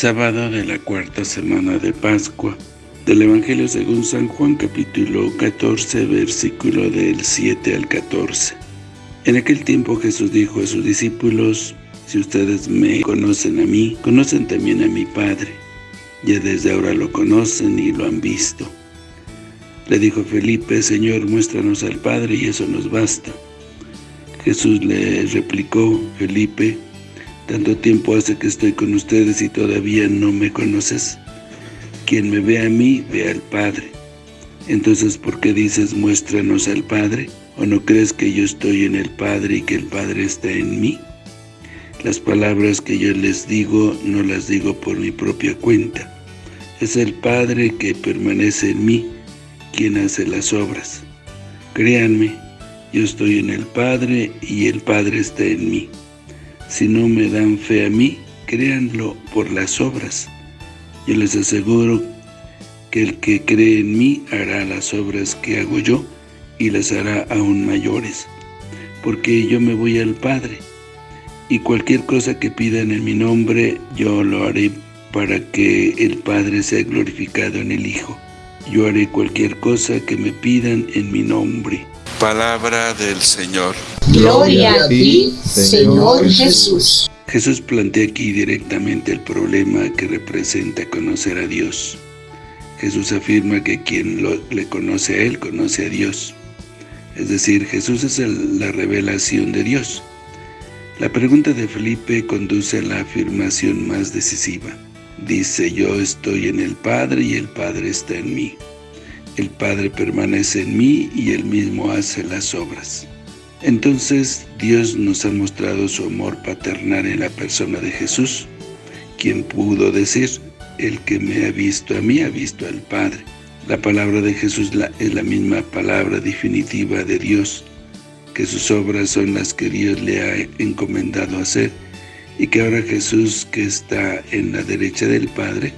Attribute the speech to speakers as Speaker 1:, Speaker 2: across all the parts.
Speaker 1: Sábado de la cuarta semana de Pascua del Evangelio según San Juan capítulo 14 versículo del 7 al 14. En aquel tiempo Jesús dijo a sus discípulos, si ustedes me conocen a mí, conocen también a mi Padre. Ya desde ahora lo conocen y lo han visto. Le dijo Felipe, Señor, muéstranos al Padre y eso nos basta. Jesús le replicó, Felipe, tanto tiempo hace que estoy con ustedes y todavía no me conoces. Quien me ve a mí, ve al Padre. Entonces, ¿por qué dices, muéstranos al Padre? ¿O no crees que yo estoy en el Padre y que el Padre está en mí? Las palabras que yo les digo, no las digo por mi propia cuenta. Es el Padre que permanece en mí, quien hace las obras. Créanme, yo estoy en el Padre y el Padre está en mí. Si no me dan fe a mí, créanlo por las obras. Yo les aseguro que el que cree en mí hará las obras que hago yo y las hará aún mayores, porque yo me voy al Padre, y cualquier cosa que pidan en mi nombre, yo lo haré para que el Padre sea glorificado en el Hijo. Yo haré cualquier cosa que me pidan en mi nombre.
Speaker 2: Palabra del Señor.
Speaker 3: Gloria a ti, Señor Jesús.
Speaker 1: Jesús plantea aquí directamente el problema que representa conocer a Dios. Jesús afirma que quien le conoce a Él, conoce a Dios. Es decir, Jesús es la revelación de Dios. La pregunta de Felipe conduce a la afirmación más decisiva. Dice, yo estoy en el Padre y el Padre está en mí. El Padre permanece en mí y Él mismo hace las obras. Entonces, Dios nos ha mostrado su amor paternal en la persona de Jesús, quien pudo decir, el que me ha visto a mí ha visto al Padre. La palabra de Jesús es la misma palabra definitiva de Dios, que sus obras son las que Dios le ha encomendado hacer, y que ahora Jesús, que está en la derecha del Padre,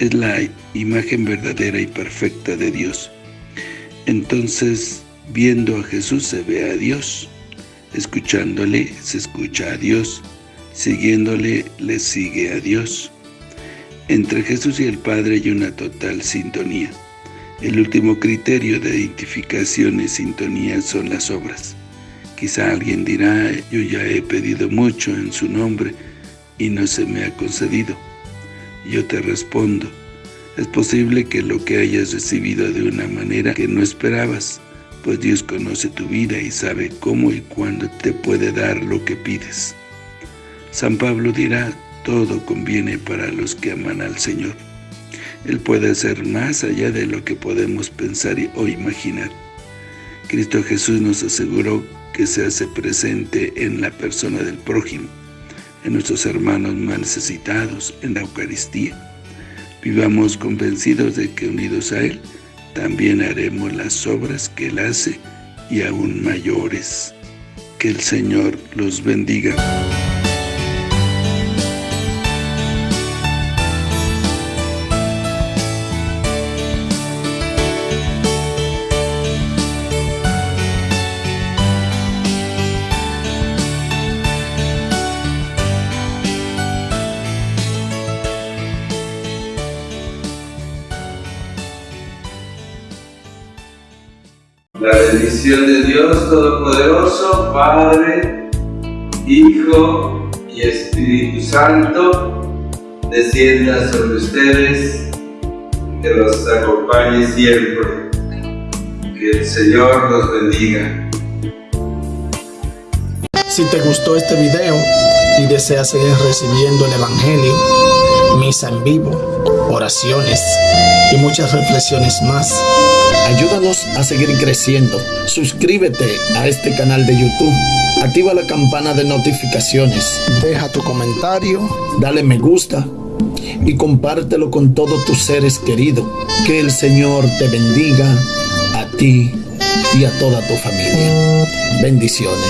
Speaker 1: es la imagen verdadera y perfecta de Dios. Entonces, viendo a Jesús se ve a Dios, escuchándole se escucha a Dios, siguiéndole le sigue a Dios. Entre Jesús y el Padre hay una total sintonía. El último criterio de identificación y sintonía son las obras. Quizá alguien dirá, yo ya he pedido mucho en su nombre y no se me ha concedido. Yo te respondo, es posible que lo que hayas recibido de una manera que no esperabas, pues Dios conoce tu vida y sabe cómo y cuándo te puede dar lo que pides. San Pablo dirá, todo conviene para los que aman al Señor. Él puede hacer más allá de lo que podemos pensar o imaginar. Cristo Jesús nos aseguró que se hace presente en la persona del prójimo, en nuestros hermanos más necesitados, en la Eucaristía. Vivamos convencidos de que unidos a Él, también haremos las obras que Él hace y aún mayores. Que el Señor los bendiga.
Speaker 4: Bendición de Dios Todopoderoso, Padre, Hijo y Espíritu Santo, descienda sobre ustedes, que los acompañe siempre. Que el Señor los bendiga.
Speaker 5: Si te gustó este video y deseas seguir recibiendo el Evangelio, misa en vivo, oraciones y muchas reflexiones más, Ayúdanos a seguir creciendo. Suscríbete a este canal de YouTube. Activa la campana de notificaciones. Deja tu comentario. Dale me gusta. Y compártelo con todos tus seres queridos. Que el Señor te bendiga a ti y a toda tu familia. Bendiciones.